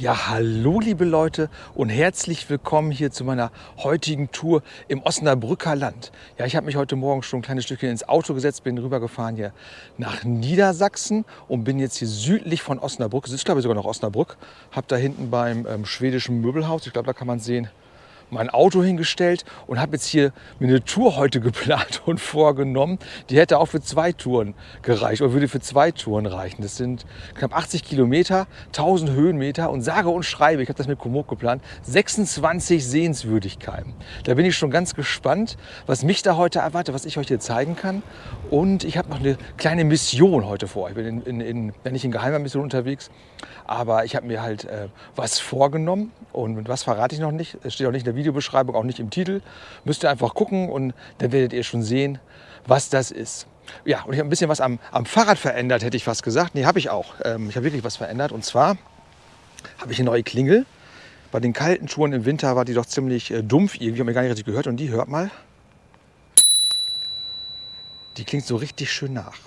Ja, hallo liebe Leute und herzlich willkommen hier zu meiner heutigen Tour im Osnabrücker Land. Ja, ich habe mich heute Morgen schon ein kleines Stückchen ins Auto gesetzt, bin rübergefahren hier nach Niedersachsen und bin jetzt hier südlich von Osnabrück. Es ist glaube ich sogar noch Osnabrück. Habe da hinten beim ähm, schwedischen Möbelhaus, ich glaube da kann man sehen, mein Auto hingestellt und habe jetzt hier mir eine Tour heute geplant und vorgenommen. Die hätte auch für zwei Touren gereicht oder würde für zwei Touren reichen. Das sind knapp 80 Kilometer, 1000 Höhenmeter und sage und schreibe, ich habe das mit Komoot geplant, 26 Sehenswürdigkeiten. Da bin ich schon ganz gespannt, was mich da heute erwartet, was ich euch hier zeigen kann. Und ich habe noch eine kleine Mission heute vor. Ich bin in, in, in, nicht in geheimer Mission unterwegs, aber ich habe mir halt äh, was vorgenommen und was verrate ich noch nicht. Es steht auch nicht in der Videobeschreibung, auch nicht im Titel. Müsst ihr einfach gucken und dann werdet ihr schon sehen, was das ist. Ja, und ich habe ein bisschen was am, am Fahrrad verändert, hätte ich fast gesagt. Nee, habe ich auch. Ähm, ich habe wirklich was verändert. Und zwar habe ich eine neue Klingel. Bei den kalten Touren im Winter war die doch ziemlich äh, dumpf irgendwie, habe mir gar nicht richtig gehört. Und die hört mal. Die klingt so richtig schön nach.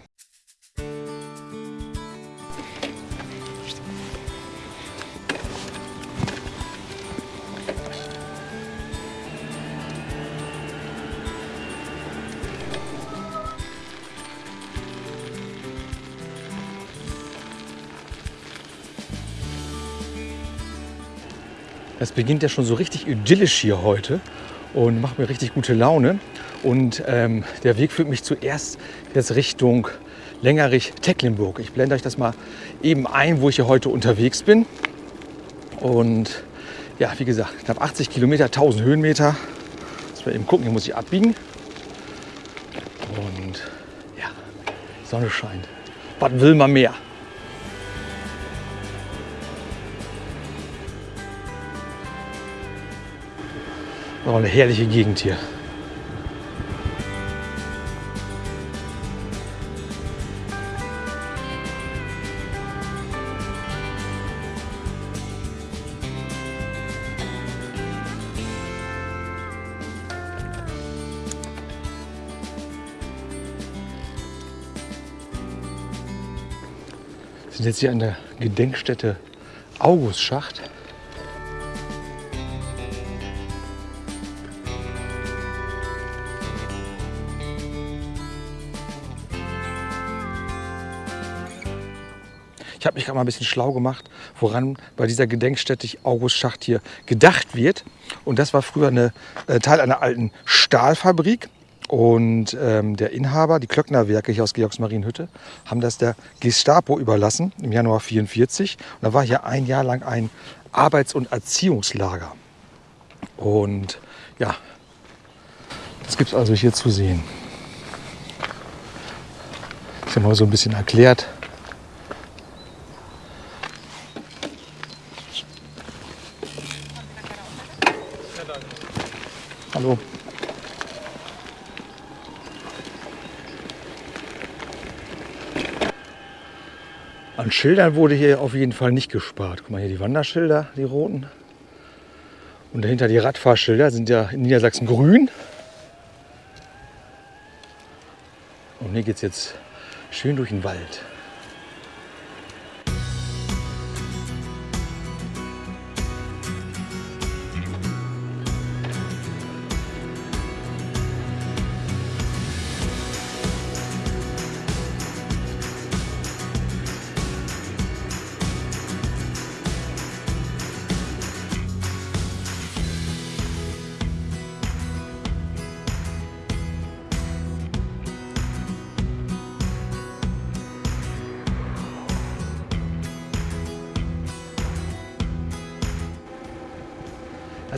Es beginnt ja schon so richtig idyllisch hier heute und macht mir richtig gute Laune. Und ähm, der Weg führt mich zuerst jetzt Richtung Längerich-Tecklenburg. Ich blende euch das mal eben ein, wo ich hier heute unterwegs bin. Und ja, wie gesagt, knapp 80 Kilometer, 1000 Höhenmeter. Jetzt mal eben gucken, hier muss ich abbiegen. Und ja, Sonne scheint. Was will man mehr? Auch eine herrliche Gegend hier. Wir sind jetzt hier an der Gedenkstätte Augustschacht. Ich habe mich gerade mal ein bisschen schlau gemacht, woran bei dieser Gedenkstätte August Schacht hier gedacht wird. Und das war früher eine, äh, Teil einer alten Stahlfabrik. Und ähm, der Inhaber, die Klöckner-Werke hier aus Georgsmarienhütte, haben das der Gestapo überlassen im Januar 1944. Und da war hier ein Jahr lang ein Arbeits- und Erziehungslager. Und ja, das gibt es also hier zu sehen. Ich habe mal so ein bisschen erklärt, Hallo. An Schildern wurde hier auf jeden Fall nicht gespart. Guck mal hier die Wanderschilder, die roten. Und dahinter die Radfahrschilder sind ja in Niedersachsen grün. Und hier geht es jetzt schön durch den Wald.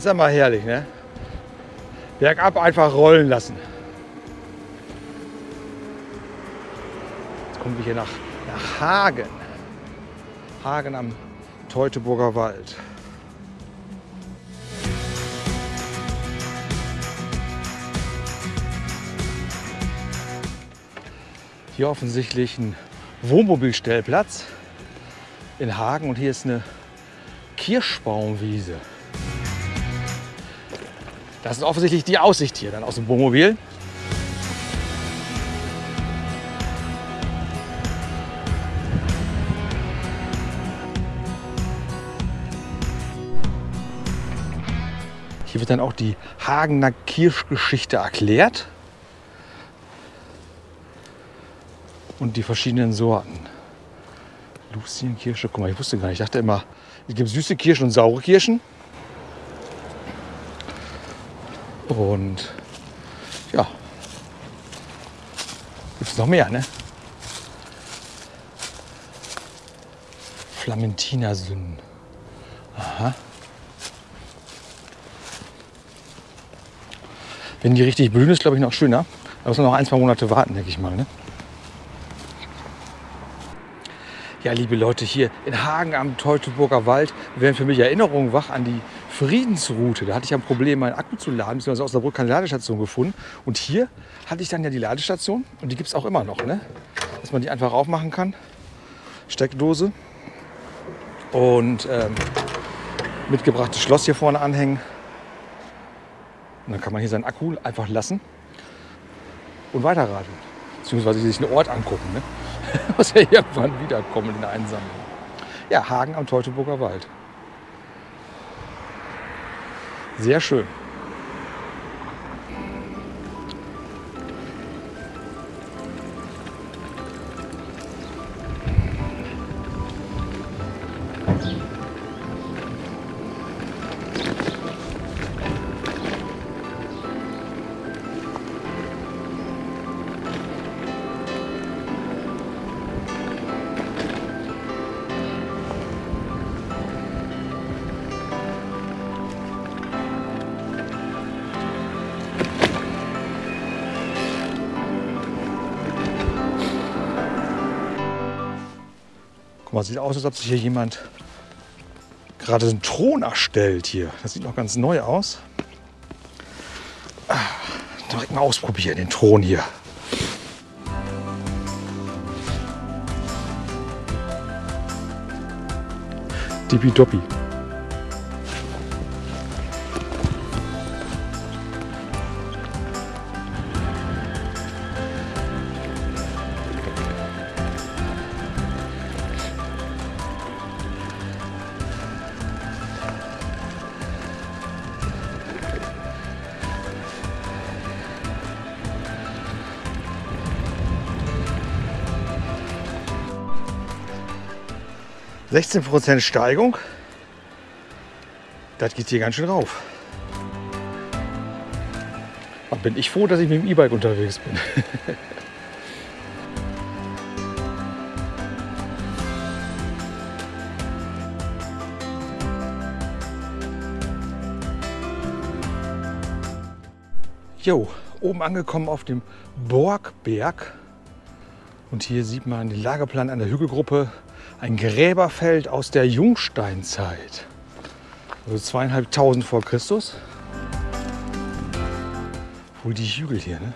Ist mal herrlich, ne? Bergab einfach rollen lassen. Jetzt kommen wir hier nach, nach Hagen. Hagen am Teutoburger Wald. Hier offensichtlich ein Wohnmobilstellplatz in Hagen und hier ist eine Kirschbaumwiese. Das ist offensichtlich die Aussicht hier dann aus dem Wohnmobil. Hier wird dann auch die Hagener Kirschgeschichte erklärt und die verschiedenen Sorten. Lucienkirsche, guck mal, ich wusste gar nicht, ich dachte immer, es gibt süße Kirschen und saure Kirschen. Und ja, gibt es noch mehr, ne? Flamentiner-Sünden. Aha. Wenn die richtig blühen, ist glaube ich noch schöner. Da muss man noch ein, zwei Monate warten, denke ich mal. Ne? Ja, liebe Leute, hier in Hagen am Teutoburger Wald werden für mich Erinnerungen wach an die Friedensroute. Da hatte ich ein Problem, meinen Akku zu laden, beziehungsweise aus der Brücke keine Ladestation gefunden. Und hier hatte ich dann ja die Ladestation und die gibt es auch immer noch, ne? dass man die einfach aufmachen kann. Steckdose und ähm, mitgebrachtes Schloss hier vorne anhängen. Und dann kann man hier seinen Akku einfach lassen und weiterradeln. Beziehungsweise sich einen Ort angucken. Ne? Muss ja irgendwann wiederkommen in der Einsammlung. Ja, Hagen am Teutoburger Wald. Sehr schön. Mal, sieht aus, als ob sich hier jemand gerade einen Thron erstellt hier. Das sieht noch ganz neu aus. Ah, direkt mal ausprobieren, den Thron hier. Dippi-Doppi. 16% Steigung. Das geht hier ganz schön rauf. Aber bin ich froh, dass ich mit dem E-Bike unterwegs bin. Jo, oben angekommen auf dem Borgberg. Und hier sieht man den Lageplan an der Hügelgruppe ein Gräberfeld aus der Jungsteinzeit. Also zweieinhalbtausend vor Christus. Wohl die Hügel hier, ne?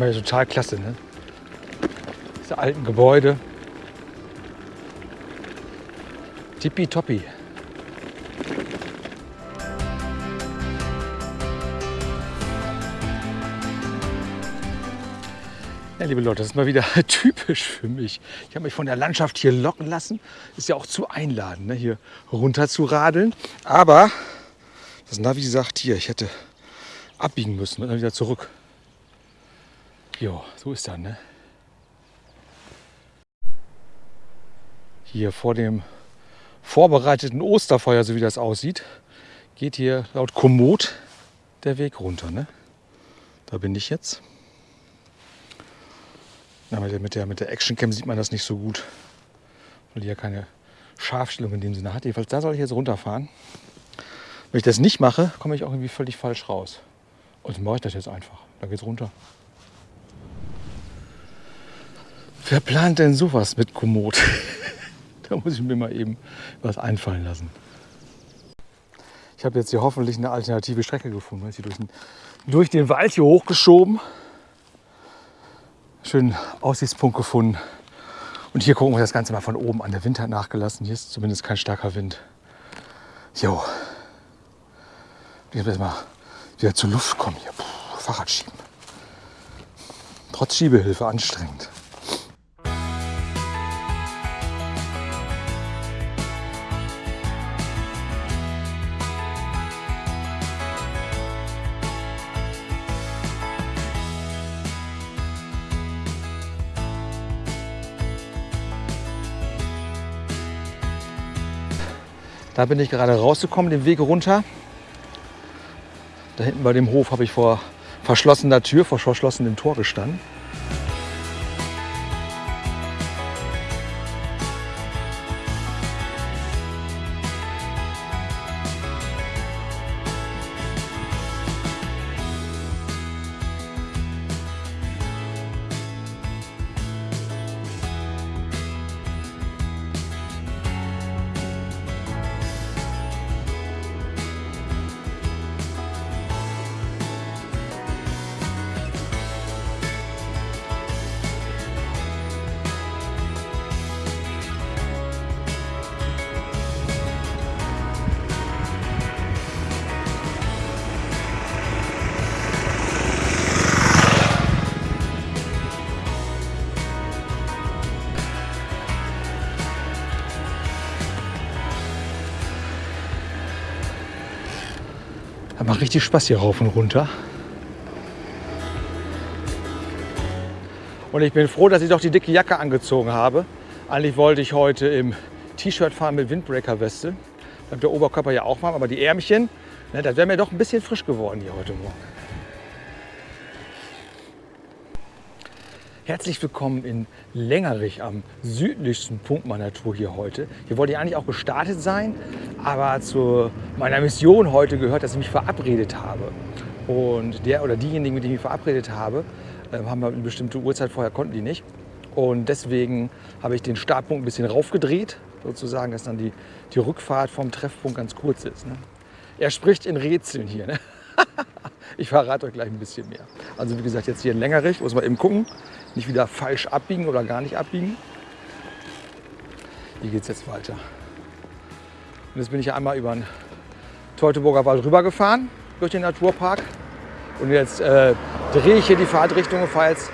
Mal total klasse. Ne? Diese alten Gebäude. Tippitoppi. Ja, liebe Leute, das ist mal wieder typisch für mich. Ich habe mich von der Landschaft hier locken lassen. Ist ja auch zu einladend, ne? hier runter zu radeln. Aber das Navi sagt hier, ich hätte abbiegen müssen und dann wieder zurück. Jo, so ist das, ne? hier vor dem vorbereiteten Osterfeuer, so wie das aussieht, geht hier laut Komoot der Weg runter. Ne? Da bin ich jetzt. Na, mit, der, mit, der, mit der Actioncam sieht man das nicht so gut, weil die ja keine Scharfstellung in dem Sinne hat. Jedenfalls da soll ich jetzt runterfahren. Wenn ich das nicht mache, komme ich auch irgendwie völlig falsch raus. Und dann mache ich das jetzt einfach. Da geht's runter. Wer plant denn sowas mit Komoot? da muss ich mir mal eben was einfallen lassen. Ich habe jetzt hier hoffentlich eine alternative Strecke gefunden. Ich durch den, durch den Wald hier hochgeschoben. Schönen Aussichtspunkt gefunden. Und hier gucken wir das Ganze mal von oben an. Der Wind hat nachgelassen. Hier ist zumindest kein starker Wind. Jo. Ich jetzt mal wieder zur Luft kommen hier. Puh, Fahrrad schieben. Trotz Schiebehilfe anstrengend. Da bin ich gerade rausgekommen, den Weg runter. Da hinten bei dem Hof habe ich vor verschlossener Tür, vor verschlossenem Tor gestanden. Richtig Spaß hier rauf und runter. Und ich bin froh, dass ich doch die dicke Jacke angezogen habe. Eigentlich wollte ich heute im T-Shirt fahren mit Windbreaker-Weste. Bleibt der Oberkörper ja auch warm, aber die Ärmchen, ne, das wäre mir doch ein bisschen frisch geworden hier heute Morgen. Herzlich willkommen in Längerich am südlichsten Punkt meiner Tour hier heute. Hier wollte ich eigentlich auch gestartet sein, aber zu meiner Mission heute gehört, dass ich mich verabredet habe. Und der oder diejenigen, mit denen ich mich verabredet habe, ähm, haben eine bestimmte Uhrzeit vorher konnten die nicht. Und deswegen habe ich den Startpunkt ein bisschen raufgedreht, sozusagen, dass dann die, die Rückfahrt vom Treffpunkt ganz kurz ist. Ne? Er spricht in Rätseln hier. Ne? ich verrate euch gleich ein bisschen mehr. Also wie gesagt, jetzt hier in Längerich, muss man eben gucken. Nicht wieder falsch abbiegen oder gar nicht abbiegen. Hier geht es jetzt weiter. Und jetzt bin ich einmal über den Teutoburger Wald rübergefahren, durch den Naturpark. Und jetzt äh, drehe ich hier die Fahrtrichtung und fahre jetzt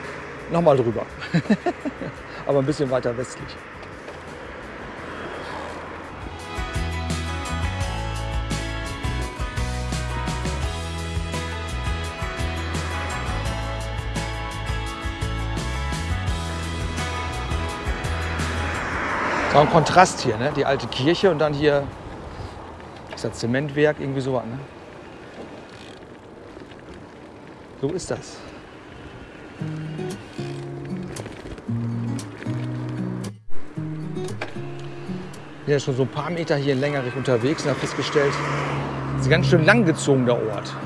nochmal drüber. Aber ein bisschen weiter westlich. So ein Kontrast hier, ne? die alte Kirche und dann hier ist das Zementwerk, irgendwie sowas. Ne? So ist das. Ich bin ja schon so ein paar Meter hier länger unterwegs und habe festgestellt, es ist ein ganz schön langgezogener Ort.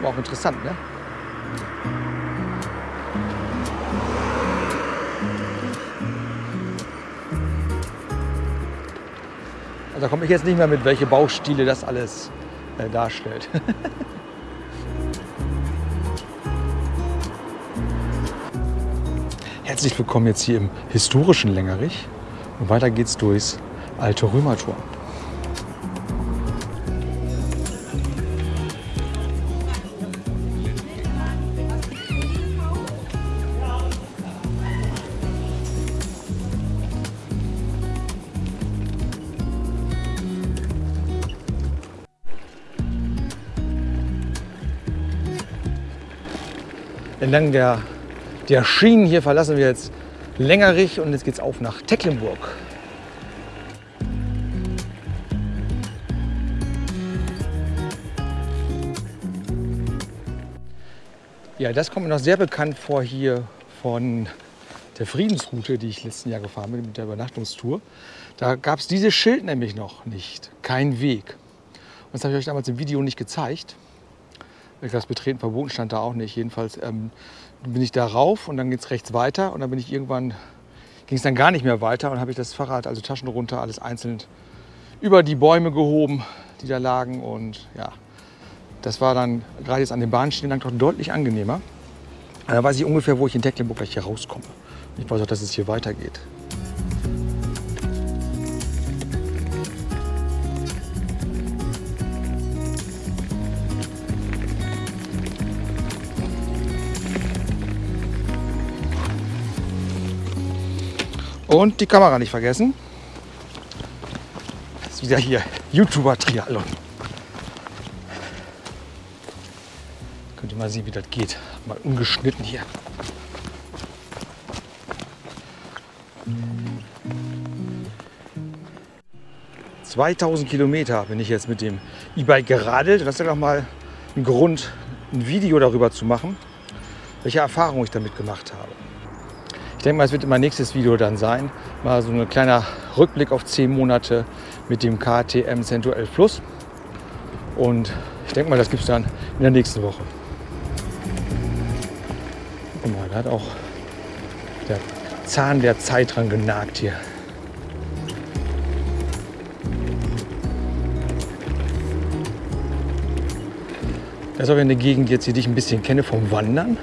War auch interessant, ne? Da komme ich jetzt nicht mehr mit, welche Baustile das alles äh, darstellt. Herzlich willkommen jetzt hier im historischen Längerich. Und weiter geht's durchs alte Römertor. Entlang der, der Schienen hier verlassen wir jetzt Längerich und jetzt geht's auf nach Tecklenburg. Ja, das kommt mir noch sehr bekannt vor hier von der Friedensroute, die ich letzten Jahr gefahren bin mit der Übernachtungstour. Da gab es dieses Schild nämlich noch nicht. Kein Weg. Und das habe ich euch damals im Video nicht gezeigt. Das Betreten verboten stand da auch nicht. Jedenfalls ähm, bin ich da rauf und dann geht es rechts weiter. Und dann bin ich irgendwann, ging es dann gar nicht mehr weiter und habe ich das Fahrrad, also Taschen runter, alles einzeln über die Bäume gehoben, die da lagen. Und ja, das war dann gerade jetzt an den Bahnschienen lang doch deutlich angenehmer. Da weiß ich ungefähr, wo ich in Tecklenburg gleich hier rauskomme. Ich weiß auch, dass es hier weitergeht. Und die Kamera nicht vergessen. Das ist wieder hier YouTuber-Triathlon. Könnt ihr mal sehen, wie das geht. Mal ungeschnitten hier. 2000 Kilometer bin ich jetzt mit dem E-Bike geradelt. Das ist ja noch mal ein Grund, ein Video darüber zu machen, welche Erfahrungen ich damit gemacht habe. Ich denke mal, es wird mein nächstes Video dann sein. Mal so ein kleiner Rückblick auf 10 Monate mit dem KTM Cento 11 Plus. Und ich denke mal, das gibt es dann in der nächsten Woche. Guck mal, da hat auch der Zahn der Zeit dran genagt hier. Das ist aber eine Gegend jetzt, die ich ein bisschen kenne vom Wandern.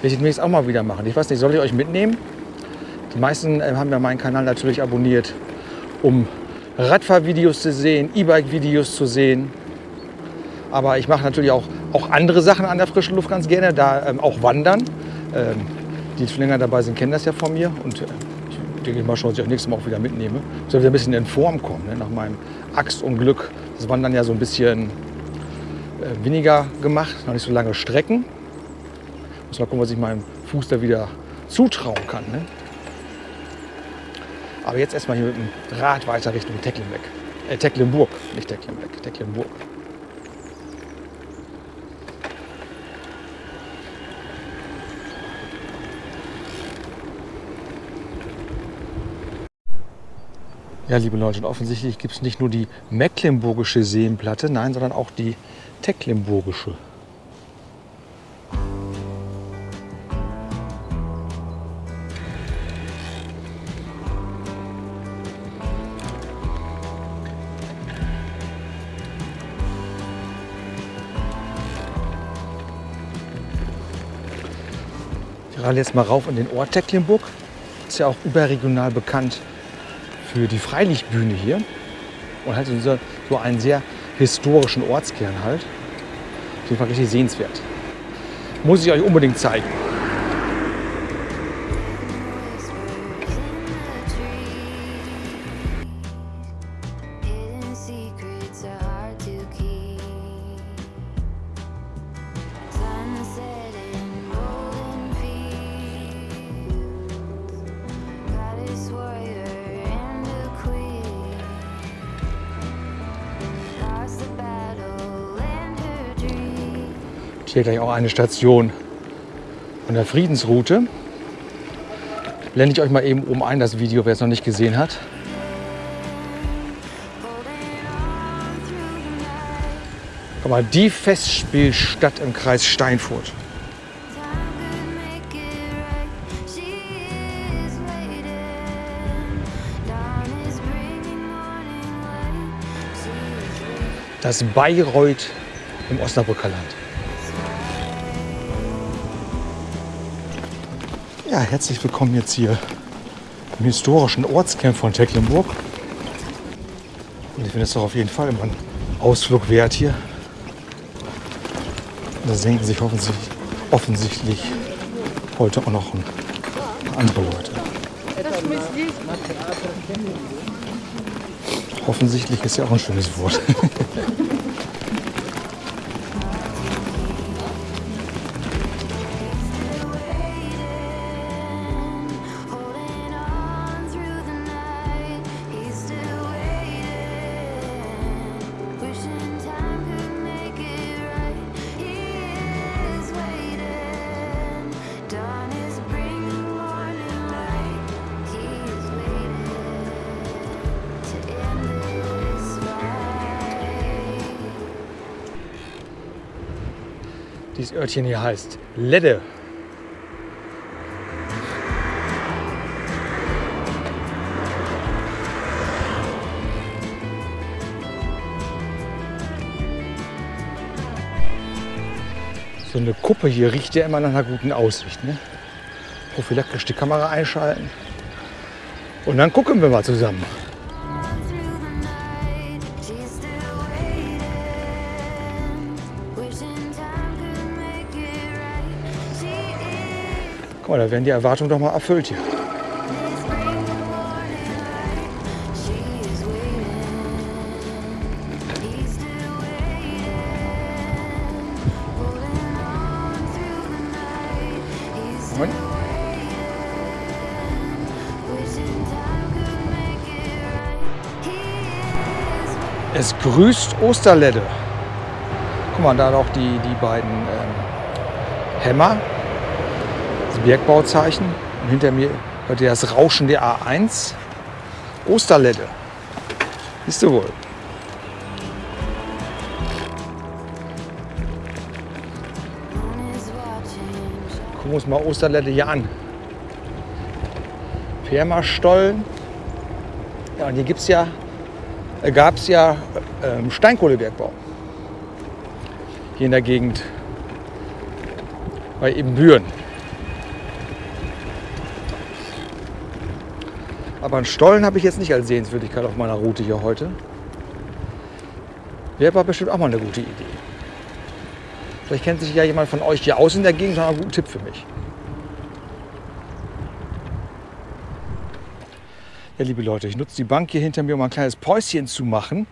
Werde ich demnächst auch mal wieder machen. Ich weiß nicht, soll ich euch mitnehmen? Die meisten äh, haben ja meinen Kanal natürlich abonniert, um Radfahrvideos zu sehen, E-Bike-Videos zu sehen. Aber ich mache natürlich auch, auch andere Sachen an der frischen Luft ganz gerne, da ähm, auch Wandern. Ähm, die schon länger dabei sind, kennen das ja von mir. Und äh, ich denke mal schon, dass ich auch nächstes Mal auch wieder mitnehme. Ich soll wieder ein bisschen in Form kommen, ne? nach meinem Axtunglück. Das Wandern ja so ein bisschen äh, weniger gemacht, noch nicht so lange Strecken. Muss mal gucken, was ich meinem Fuß da wieder zutrauen kann. Ne? Aber jetzt erstmal hier mit dem Rad weiter Richtung Tecklenburg. Äh, Tecklenburg, nicht Tecklenburg, Tecklenburg. Ja, liebe Leute, und offensichtlich gibt es nicht nur die mecklenburgische Seenplatte, nein, sondern auch die tecklenburgische. Radel jetzt mal rauf in den Ort Tecklenburg. Ist ja auch überregional bekannt für die Freilichtbühne hier. Und halt so, so einen sehr historischen Ortskern halt. Auf jeden Fall richtig sehenswert. Muss ich euch unbedingt zeigen. Hier gleich auch eine Station von der Friedensroute. Blende ich euch mal eben oben ein, das Video, wer es noch nicht gesehen hat. Guck mal, die Festspielstadt im Kreis Steinfurt. Das Bayreuth im Osnabrücker Land. Ja, herzlich willkommen jetzt hier im historischen Ortskern von Tecklenburg. Und ich finde es doch auf jeden Fall immer ein Ausflug wert hier. Da senken sich offensichtlich, offensichtlich heute auch noch andere Leute. Offensichtlich ist ja auch ein schönes Wort. Dieses Örtchen hier heißt Ledde. So eine Kuppe hier riecht ja immer nach einer guten Aussicht. Ne? Prophylaktisch die Kamera einschalten. Und dann gucken wir mal zusammen. Wishing Guck mal, da werden die Erwartungen doch mal erfüllt hier. Es grüßt Osterledde. Guck mal, da noch die, die beiden ähm, Hämmer, Bergbauzeichen. Und hinter mir hört ihr das Rauschen der A1. Osterledde. Siehst du wohl. Gucken wir uns mal Osterledde hier an. Firmastollen. Ja, und hier gibt's ja, äh, gab es ja ähm, Steinkohlebergbau. Hier in der Gegend bei Ebenbüren. Aber einen Stollen habe ich jetzt nicht als Sehenswürdigkeit auf meiner Route hier heute. Wäre aber bestimmt auch mal eine gute Idee. Vielleicht kennt sich ja jemand von euch hier aus in der Gegend und hat einen guten Tipp für mich. Ja, liebe Leute, ich nutze die Bank hier hinter mir, um ein kleines Päuschen zu machen,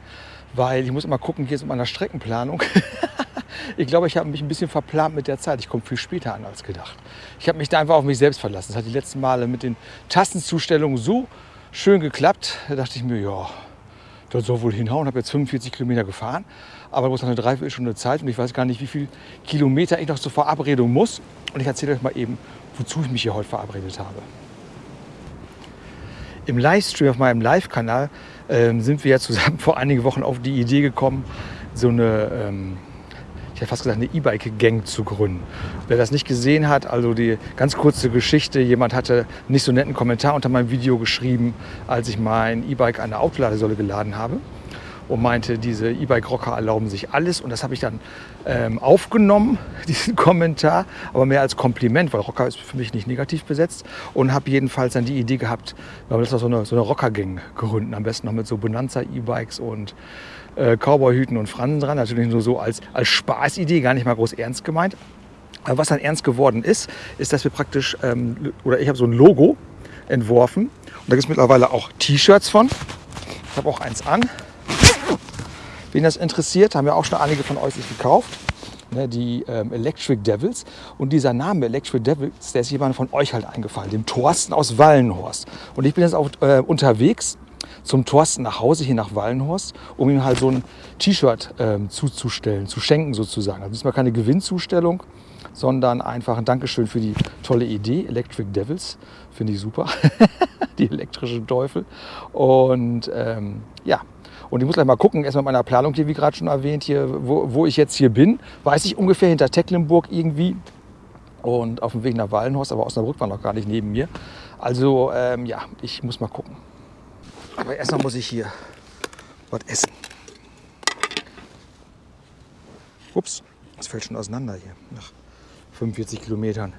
weil ich muss immer gucken, hier ist mit meiner Streckenplanung. ich glaube, ich habe mich ein bisschen verplant mit der Zeit. Ich komme viel später an als gedacht. Ich habe mich da einfach auf mich selbst verlassen. Das hat die letzten Male mit den Tastenzustellungen so schön geklappt. Da dachte ich mir, ja, das soll wohl hinhauen. Ich habe jetzt 45 Kilometer gefahren, aber bloß noch eine Dreiviertelstunde Zeit und ich weiß gar nicht, wie viele Kilometer ich noch zur Verabredung muss. Und ich erzähle euch mal eben, wozu ich mich hier heute verabredet habe. Im Livestream auf meinem Live-Kanal ähm, sind wir ja zusammen vor einigen Wochen auf die Idee gekommen, so eine, ähm, ich hätte fast gesagt, eine E-Bike-Gang zu gründen. Wer das nicht gesehen hat, also die ganz kurze Geschichte, jemand hatte nicht so netten Kommentar unter meinem Video geschrieben, als ich mein E-Bike an der Autoladesäule geladen habe und meinte, diese E-Bike-Rocker erlauben sich alles. Und das habe ich dann ähm, aufgenommen, diesen Kommentar, aber mehr als Kompliment, weil Rocker ist für mich nicht negativ besetzt. Und habe jedenfalls dann die Idee gehabt, wir das so eine, so eine Rocker-Gang gründen, am besten noch mit so Bonanza-E-Bikes und äh, Cowboy-Hüten und Fransen dran. Natürlich nur so als, als Spaßidee, gar nicht mal groß ernst gemeint. Aber was dann ernst geworden ist, ist, dass wir praktisch, ähm, oder ich habe so ein Logo entworfen. Und da gibt es mittlerweile auch T-Shirts von. Ich habe auch eins an. Wen das interessiert, haben ja auch schon einige von euch sich gekauft. Ne, die ähm, Electric Devils. Und dieser Name Electric Devils, der ist jemand von euch halt eingefallen, dem Thorsten aus Wallenhorst. Und ich bin jetzt auch äh, unterwegs zum Thorsten nach Hause, hier nach Wallenhorst, um ihm halt so ein T-Shirt ähm, zuzustellen, zu schenken sozusagen. Also diesmal keine Gewinnzustellung, sondern einfach ein Dankeschön für die tolle Idee. Electric Devils, finde ich super. die elektrischen Teufel. Und ähm, ja, und ich muss gleich mal gucken, erstmal mit meiner Planung hier, wie gerade schon erwähnt, hier, wo, wo ich jetzt hier bin. Weiß ich ungefähr hinter Tecklenburg irgendwie. Und auf dem Weg nach Wallenhorst, aber Osnabrück war noch gar nicht neben mir. Also ähm, ja, ich muss mal gucken. Aber erstmal muss ich hier was essen. Ups, das fällt schon auseinander hier nach 45 Kilometern.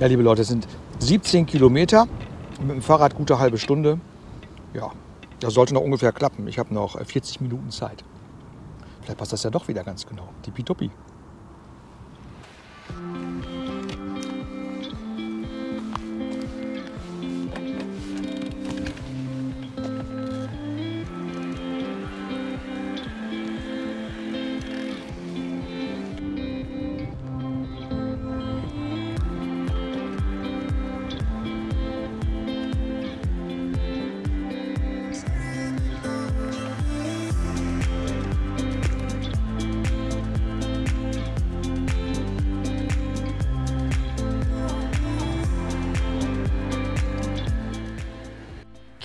Ja, liebe Leute, es sind 17 Kilometer. Mit dem Fahrrad gute halbe Stunde. Ja, Das sollte noch ungefähr klappen. Ich habe noch äh, 40 Minuten Zeit. Vielleicht passt das ja doch wieder ganz genau. Tippitoppi.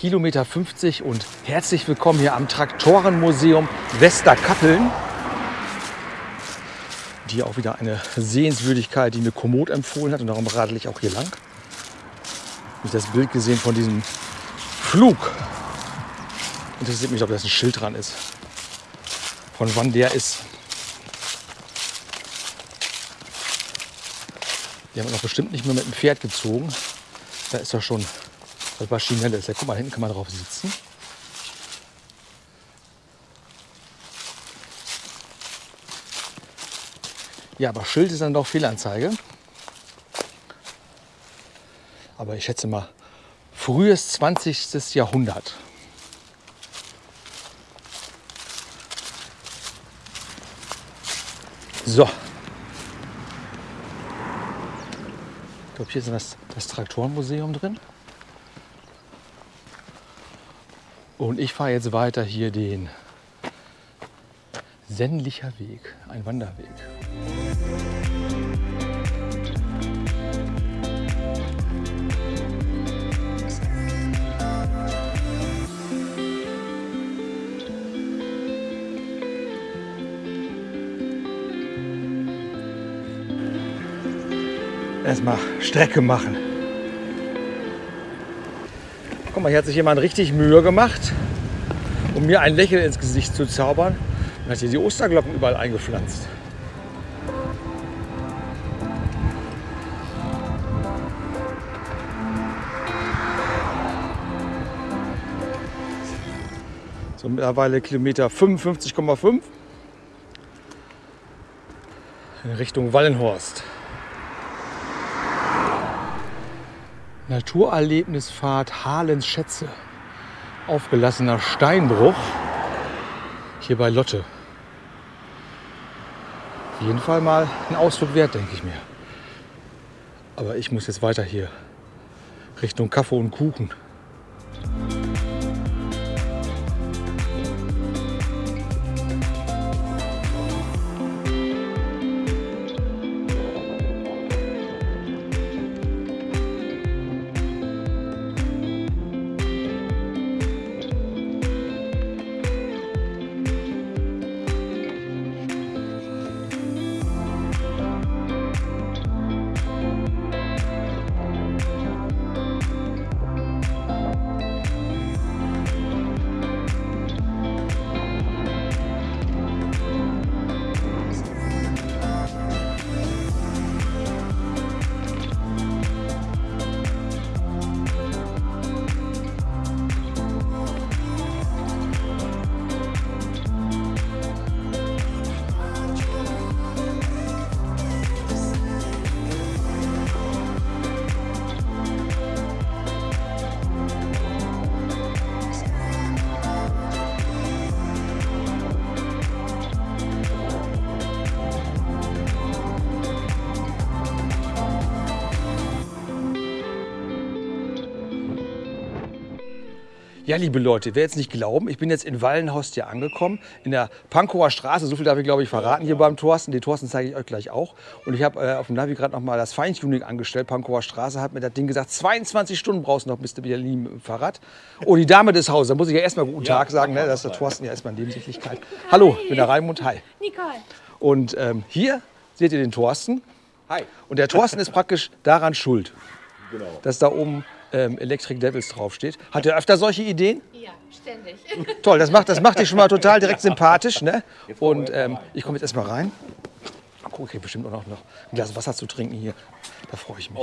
Kilometer 50 und herzlich willkommen hier am Traktorenmuseum Westerkappeln. Die auch wieder eine Sehenswürdigkeit, die mir Komoot empfohlen hat und darum radel ich auch hier lang. Habe ich das Bild gesehen von diesem Flug. Interessiert mich, ob das ein Schild dran ist. Von wann der ist. Die haben noch bestimmt nicht mehr mit dem Pferd gezogen. Da ist doch schon das Maschinelle ist. Ja, guck mal, hinten kann man drauf sitzen. Ja, aber Schild ist dann doch Fehlanzeige. Aber ich schätze mal, frühes 20. Jahrhundert. So. Ich glaube, hier ist das, das Traktorenmuseum drin. Und ich fahre jetzt weiter hier den Sennlicher Weg, ein Wanderweg. Erstmal Strecke machen. Mal, hier hat sich jemand richtig Mühe gemacht, um mir ein Lächeln ins Gesicht zu zaubern. Und hat hier die Osterglocken überall eingepflanzt. So mittlerweile Kilometer 55,5 in Richtung Wallenhorst. Naturerlebnisfahrt Halens Schätze. Aufgelassener Steinbruch. Hier bei Lotte. Auf jeden Fall mal ein Ausflug wert, denke ich mir. Aber ich muss jetzt weiter hier Richtung Kaffee und Kuchen. Ja, liebe Leute, wer jetzt nicht glauben, ich bin jetzt in Wallenhorst hier angekommen, in der Pankower Straße. So viel darf ich, glaube ich, verraten hier beim Thorsten. Den Thorsten zeige ich euch gleich auch. Und ich habe äh, auf dem Navi gerade noch mal das Feintuning angestellt. Pankower Straße hat mir das Ding gesagt, 22 Stunden brauchst du noch bis zu Berlin mit dem Fahrrad. Oh, die Dame des Hauses, da muss ich ja erstmal guten Tag sagen. Ne? Das ist der Thorsten ja erstmal in Nebensächlichkeit. Hallo, ich bin der Raimund. Hi. Nicole. Und ähm, hier seht ihr den Thorsten. Hi. Und der Thorsten ist praktisch daran schuld, Genau. dass da oben ähm, Electric Devils draufsteht. Hat er öfter solche Ideen? Ja, ständig. Toll, das macht, das macht dich schon mal total direkt sympathisch. Ne? Und ähm, ich komme jetzt erstmal rein. Guck, ich krieg bestimmt auch noch, ein Glas Wasser zu trinken hier. Da freue ich mich.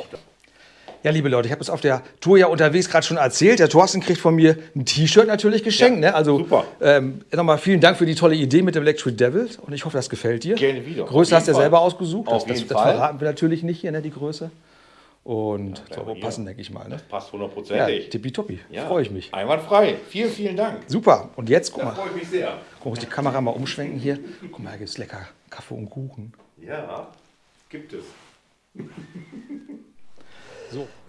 Ja, liebe Leute, ich habe es auf der Tour ja unterwegs gerade schon erzählt. Der Thorsten kriegt von mir ein T-Shirt natürlich geschenkt. Ja, ne? Also super. Ähm, nochmal vielen Dank für die tolle Idee mit dem Electric Devil und ich hoffe, das gefällt dir. Gerne wieder. Größe Auf hast du ja selber ausgesucht. Auf das, das, jeden das Fall. verraten wir natürlich nicht hier, ne, die Größe. Und soll wohl hier. passen, denke ich mal. Ne? Passt Ja, hundertprozentig. tippitoppi. Ja. Freue ich mich. Einwandfrei. Vielen, vielen Dank. Super. Und jetzt, guck Da mal, freue ich mich sehr. guck, muss die Kamera mal umschwenken hier. Guck mal, hier gibt es lecker Kaffee und Kuchen. Ja, gibt es.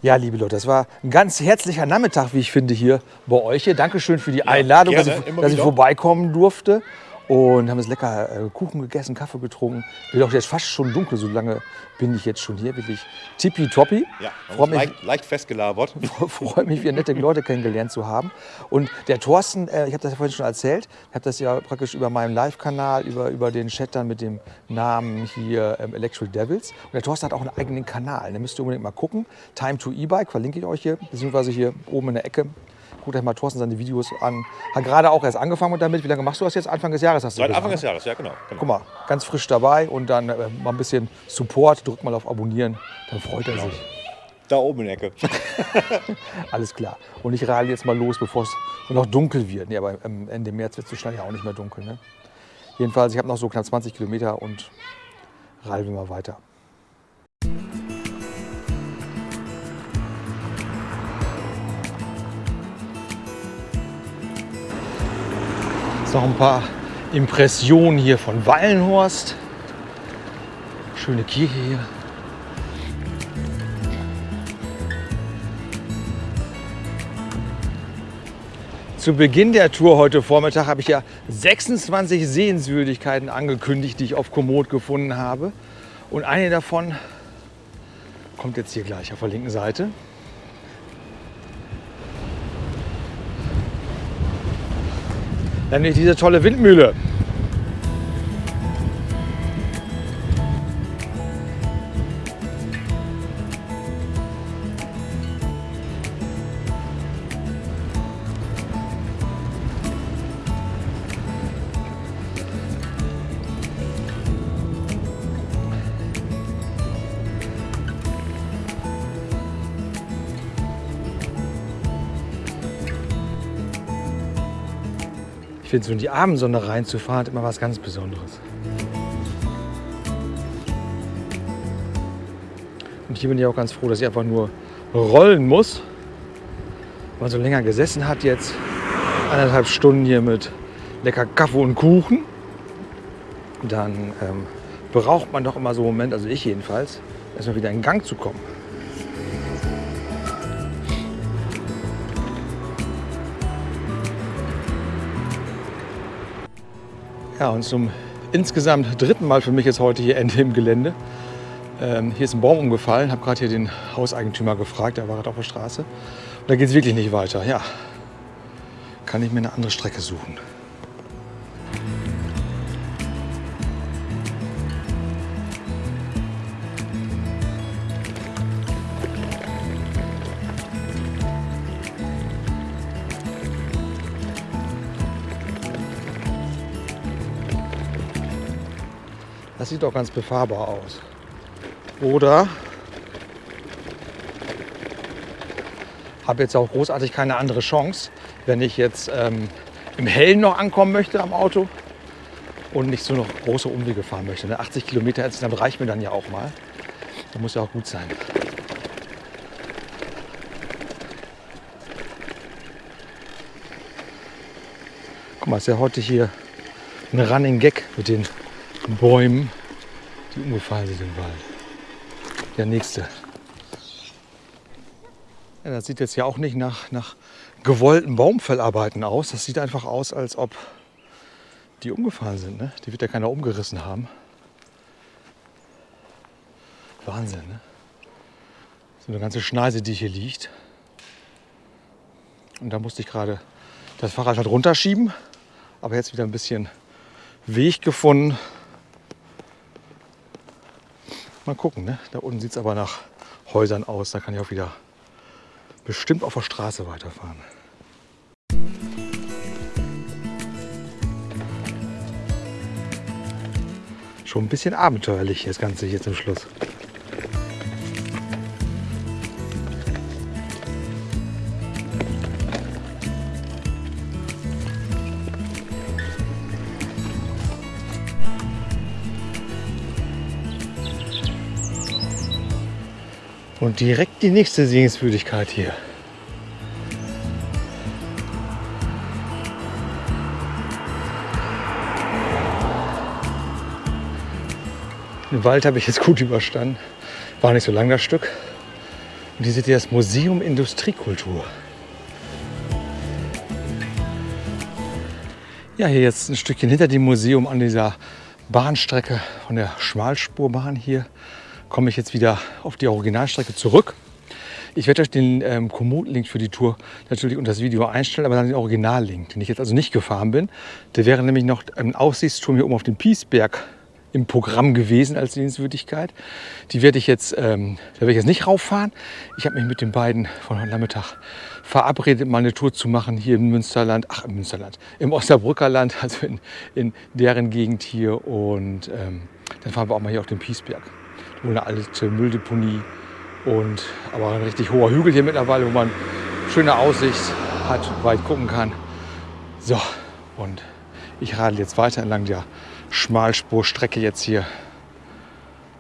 Ja, liebe Leute, das war ein ganz herzlicher Nachmittag, wie ich finde, hier bei euch. Hier. Dankeschön für die Einladung, gerne, dass, ich, dass ich vorbeikommen durfte. Und haben jetzt lecker äh, Kuchen gegessen, Kaffee getrunken. Wird auch jetzt fast schon dunkel, so lange bin ich jetzt schon hier. Wirklich tippitoppi. Ja, Freue mich, leicht, leicht festgelabert. freue mich, wieder nette Leute kennengelernt zu haben. Und der Thorsten, äh, ich habe das ja vorhin schon erzählt, ich habe das ja praktisch über meinen Live-Kanal, über, über den Chat dann mit dem Namen hier ähm, Electric Devils. Und der Thorsten hat auch einen eigenen Kanal. Da müsst ihr unbedingt mal gucken. Time to E-Bike, verlinke ich euch hier, beziehungsweise hier oben in der Ecke. Guckt euch mal Thorsten seine Videos an. Hat gerade auch erst angefangen damit. Wie lange machst du das jetzt? Anfang des Jahres hast du Seit Anfang ne? des Jahres, ja genau. genau. Guck mal, ganz frisch dabei und dann äh, mal ein bisschen Support. Drückt mal auf Abonnieren, dann freut er sich. Da oben in der Ecke. Alles klar. Und ich radel jetzt mal los, bevor es noch dunkel wird. Nee, aber ähm, Ende März wird es so schnell ja auch nicht mehr dunkel. Ne? Jedenfalls, ich habe noch so knapp 20 Kilometer und radeln wir mal weiter. Noch ein paar Impressionen hier von Wallenhorst. Schöne Kirche hier. Zu Beginn der Tour heute Vormittag habe ich ja 26 Sehenswürdigkeiten angekündigt, die ich auf Komoot gefunden habe. Und eine davon kommt jetzt hier gleich auf der linken Seite. Nämlich diese tolle Windmühle. Ich finde, so in die Abendsonne reinzufahren, immer was ganz Besonderes. Und hier bin ich auch ganz froh, dass ich einfach nur rollen muss. Wenn man so länger gesessen hat jetzt, anderthalb Stunden hier mit lecker Kaffee und Kuchen, dann ähm, braucht man doch immer so einen Moment, also ich jedenfalls, erstmal wieder in Gang zu kommen. Ja, und zum insgesamt dritten Mal für mich jetzt heute hier Ende im Gelände. Ähm, hier ist ein Baum umgefallen, habe gerade hier den Hauseigentümer gefragt, der war gerade auf der Straße. Und da geht es wirklich nicht weiter. Ja, kann ich mir eine andere Strecke suchen. Das sieht doch ganz befahrbar aus. Oder habe jetzt auch großartig keine andere Chance, wenn ich jetzt ähm, im Hellen noch ankommen möchte am Auto und nicht so noch große Umwege fahren möchte. Ne? 80 Kilometer insgesamt reicht mir dann ja auch mal. Das muss ja auch gut sein. Guck mal, ist ja heute hier ein Running Gag mit den Bäumen, die umgefallen sind im Wald. Der nächste. Ja, das sieht jetzt ja auch nicht nach, nach gewollten Baumfellarbeiten aus. Das sieht einfach aus, als ob die umgefallen sind. Ne? Die wird ja keiner umgerissen haben. Wahnsinn, ne? So eine ganze Schneise, die hier liegt. Und da musste ich gerade das Fahrrad halt runterschieben. Aber jetzt wieder ein bisschen Weg gefunden. Mal gucken, ne? Da unten sieht es aber nach Häusern aus. Da kann ich auch wieder bestimmt auf der Straße weiterfahren. Schon ein bisschen abenteuerlich das Ganze hier zum Schluss. Und direkt die nächste Sehenswürdigkeit hier. Den Wald habe ich jetzt gut überstanden. War nicht so lang das Stück. Und hier seht ihr das Museum Industriekultur. Ja, hier jetzt ein Stückchen hinter dem Museum an dieser Bahnstrecke von der Schmalspurbahn hier komme ich jetzt wieder auf die Originalstrecke zurück. Ich werde euch den ähm, Komoot-Link für die Tour natürlich unter das Video einstellen, aber dann den Original-Link, den ich jetzt also nicht gefahren bin. Der wäre nämlich noch ein Aussichtsturm hier oben auf dem Piesberg im Programm gewesen als Sehenswürdigkeit. Die werde ich jetzt, ähm, da werde ich jetzt nicht rauffahren. Ich habe mich mit den beiden von heute Nachmittag verabredet, mal eine Tour zu machen hier im Münsterland, ach im Münsterland, im Osnabrücker Land, also in, in deren Gegend hier. Und ähm, dann fahren wir auch mal hier auf den Piesberg. Wohl eine alte Mülldeponie und aber ein richtig hoher Hügel hier mittlerweile, wo man schöne Aussicht hat, weit gucken kann. So, und ich radel jetzt weiter entlang der Schmalspurstrecke jetzt hier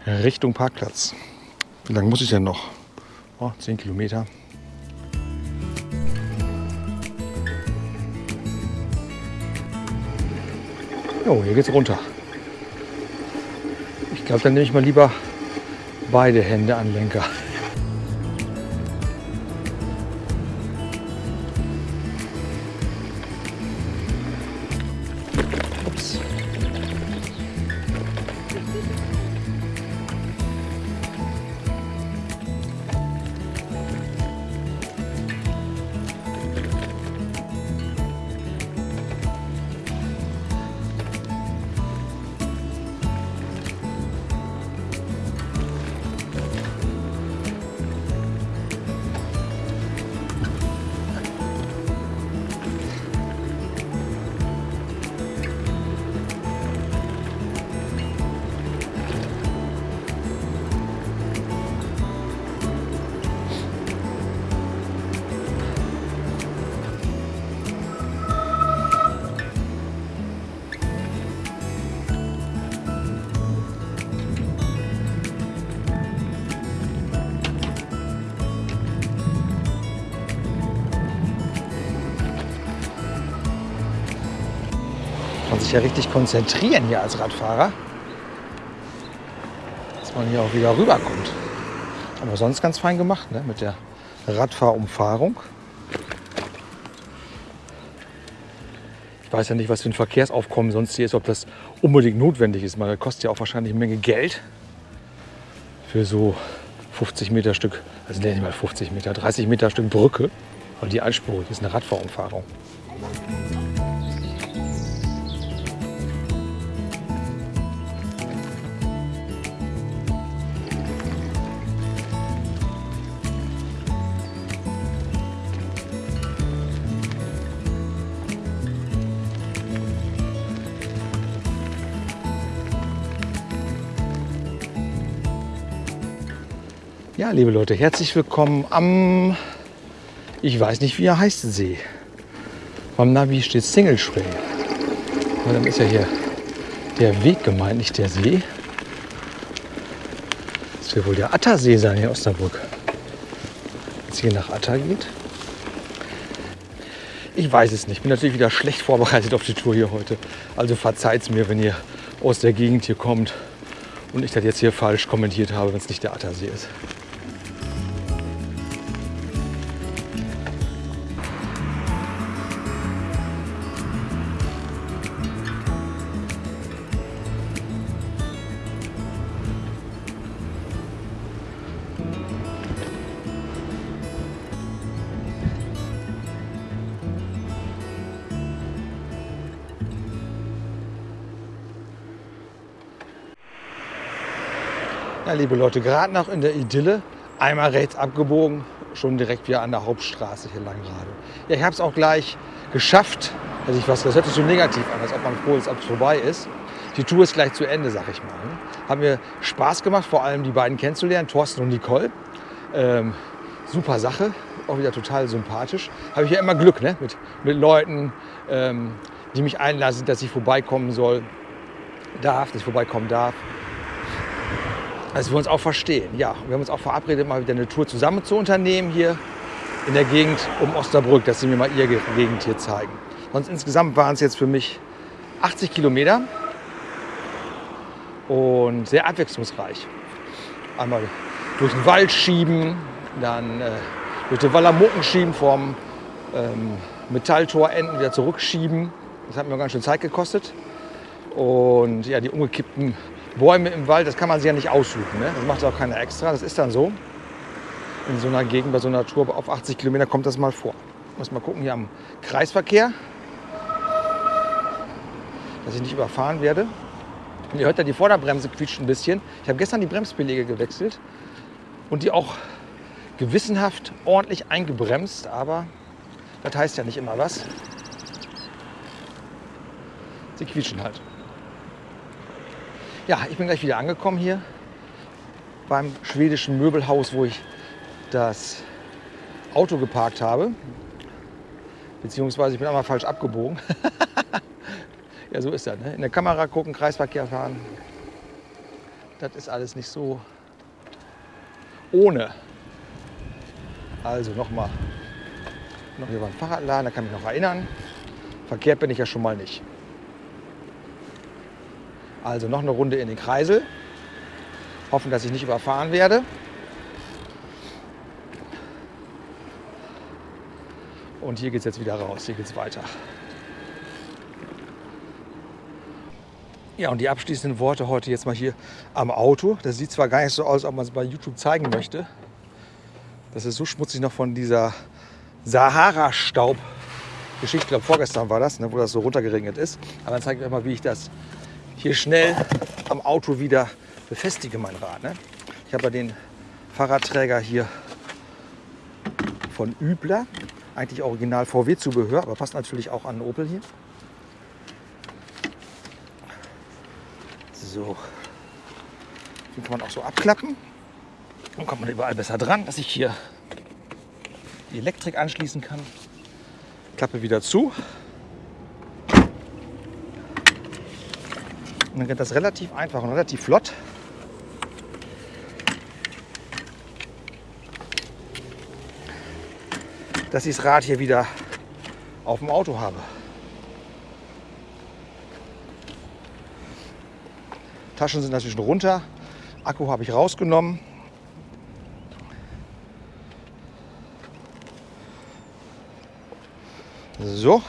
Richtung Parkplatz. Wie lange muss ich denn noch? Oh, 10 Kilometer. Jo, hier geht's runter. Ich glaube, dann nehme ich mal lieber beide Hände an Lenker. Sich ja richtig konzentrieren hier als Radfahrer, dass man hier auch wieder rüberkommt. Aber sonst ganz fein gemacht ne? mit der Radfahrumfahrung. Ich weiß ja nicht, was für ein Verkehrsaufkommen sonst hier ist, ob das unbedingt notwendig ist. Man, kostet ja auch wahrscheinlich eine Menge Geld für so 50 Meter Stück, also nicht mal 50 Meter, 30 Meter Stück Brücke. Und die einspurig ist eine Radfahrumfahrung. Ja, liebe Leute, herzlich willkommen am, ich weiß nicht, wie er heißt, See. Beim Navi steht Single Trail. Aber dann ist ja hier der Weg gemeint, nicht der See. Das wird wohl der Attersee sein hier in Osnabrück. Wenn es hier nach Atter geht. Ich weiß es nicht. Bin natürlich wieder schlecht vorbereitet auf die Tour hier heute. Also verzeiht mir, wenn ihr aus der Gegend hier kommt und ich das jetzt hier falsch kommentiert habe, wenn es nicht der Attersee ist. Ja, liebe Leute, gerade noch in der Idylle, einmal rechts abgebogen, schon direkt wieder an der Hauptstraße hier lang gerade. Ja, ich habe es auch gleich geschafft. Also ich was, das hört sich so negativ an, als ob man froh ist, ob es vorbei ist. Die Tour ist gleich zu Ende, sag ich mal. Hat mir Spaß gemacht, vor allem die beiden kennenzulernen, Thorsten und Nicole. Ähm, super Sache, auch wieder total sympathisch. Habe ich ja immer Glück ne? mit, mit Leuten, ähm, die mich einlassen, dass ich vorbeikommen soll, darf, dass ich vorbeikommen darf. Dass wir uns auch verstehen. Ja, wir haben uns auch verabredet, mal wieder eine Tour zusammen zu unternehmen hier in der Gegend um Osnabrück, dass sie mir mal ihre Gegend hier zeigen. Sonst insgesamt waren es jetzt für mich 80 Kilometer und sehr abwechslungsreich. Einmal durch den Wald schieben, dann äh, durch den Wallermucken schieben, vom ähm, Metalltor enden wieder zurückschieben. Das hat mir ganz schön Zeit gekostet. Und ja, die umgekippten Bäume im Wald, das kann man sich ja nicht aussuchen. Ne? Das macht auch keiner extra, das ist dann so. In so einer Gegend, bei so einer Tour auf 80 Kilometer kommt das mal vor. Muss mal gucken hier am Kreisverkehr, dass ich nicht überfahren werde. Und ihr hört ja, die Vorderbremse quietscht ein bisschen. Ich habe gestern die Bremsbeläge gewechselt und die auch gewissenhaft ordentlich eingebremst, aber das heißt ja nicht immer was. Sie quietschen halt. Ja, ich bin gleich wieder angekommen hier beim schwedischen Möbelhaus, wo ich das Auto geparkt habe. Beziehungsweise ich bin einmal falsch abgebogen. ja, so ist das. Ne? In der Kamera gucken, Kreisverkehr fahren. Das ist alles nicht so ohne. Also nochmal. Noch hier war ein Fahrradladen, da kann ich mich noch erinnern. Verkehrt bin ich ja schon mal nicht. Also noch eine Runde in den Kreisel. Hoffen, dass ich nicht überfahren werde. Und hier geht es jetzt wieder raus, hier geht es weiter. Ja, und die abschließenden Worte heute jetzt mal hier am Auto. Das sieht zwar gar nicht so aus, ob man es bei YouTube zeigen möchte. Das ist so schmutzig noch von dieser Sahara-Staub. Geschichte, ich glaube vorgestern war das, ne, wo das so runtergeregnet ist. Aber dann zeige ich euch mal, wie ich das hier schnell am Auto wieder befestige, mein Rad. Ne? Ich habe ja den Fahrradträger hier von Übler. Eigentlich original VW-Zubehör, aber passt natürlich auch an Opel hier. So. Den kann man auch so abklappen. Dann kommt man überall besser dran, dass ich hier die Elektrik anschließen kann. Klappe wieder zu. Und dann geht das relativ einfach und relativ flott. Dass ich das Rad hier wieder auf dem Auto habe. Taschen sind natürlich runter. Akku habe ich rausgenommen. So.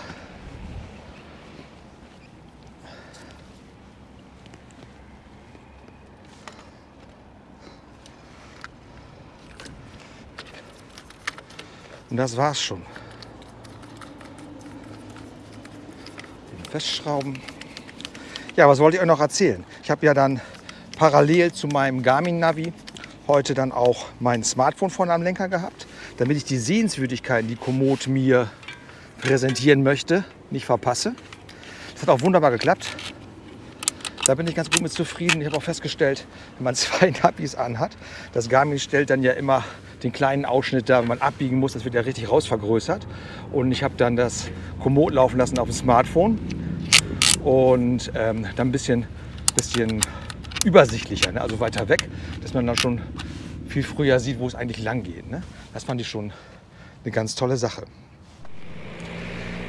Und das war's schon. Den Festschrauben. Ja, was wollte ich euch noch erzählen? Ich habe ja dann parallel zu meinem Garmin-Navi heute dann auch mein Smartphone vorne am Lenker gehabt, damit ich die Sehenswürdigkeiten, die Komoot mir präsentieren möchte, nicht verpasse. Das hat auch wunderbar geklappt. Da bin ich ganz gut mit zufrieden. Ich habe auch festgestellt, wenn man zwei Navis anhat, das Garmin stellt dann ja immer den kleinen Ausschnitt da, wenn man abbiegen muss, das wird ja richtig rausvergrößert. Und ich habe dann das Komoot laufen lassen auf dem Smartphone und ähm, dann ein bisschen, bisschen übersichtlicher, ne? also weiter weg, dass man dann schon viel früher sieht, wo es eigentlich lang geht. Ne? Das fand ich schon eine ganz tolle Sache.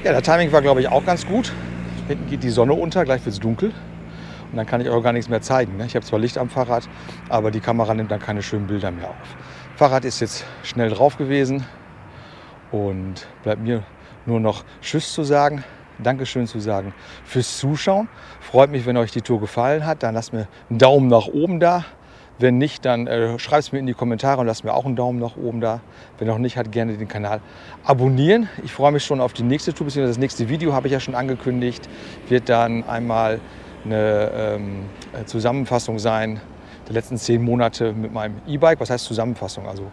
Ja, der Timing war, glaube ich, auch ganz gut. Hinten geht die Sonne unter, gleich wird es dunkel. Und dann kann ich auch gar nichts mehr zeigen. Ne? Ich habe zwar Licht am Fahrrad, aber die Kamera nimmt dann keine schönen Bilder mehr auf. Fahrrad ist jetzt schnell drauf gewesen und bleibt mir nur noch Tschüss zu sagen. Dankeschön zu sagen fürs Zuschauen. Freut mich, wenn euch die Tour gefallen hat. Dann lasst mir einen Daumen nach oben da. Wenn nicht, dann äh, schreibt es mir in die Kommentare und lasst mir auch einen Daumen nach oben da. Wenn noch nicht, hat gerne den Kanal abonnieren. Ich freue mich schon auf die nächste Tour, beziehungsweise das nächste Video habe ich ja schon angekündigt. Wird dann einmal eine ähm, Zusammenfassung sein der letzten zehn Monate mit meinem E-Bike. Was heißt Zusammenfassung? Also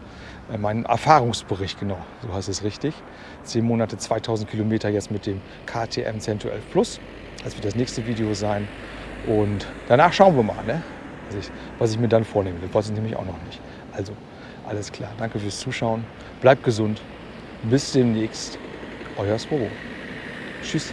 äh, mein Erfahrungsbericht, genau, so heißt es richtig. Zehn Monate, 2000 Kilometer jetzt mit dem KTM 1012 Plus. Das wird das nächste Video sein. Und danach schauen wir mal, ne? was, ich, was ich mir dann vornehme. Das weiß ich nämlich auch noch nicht. Also, alles klar. Danke fürs Zuschauen. Bleibt gesund. Bis demnächst. Euer Swobo. Tschüss.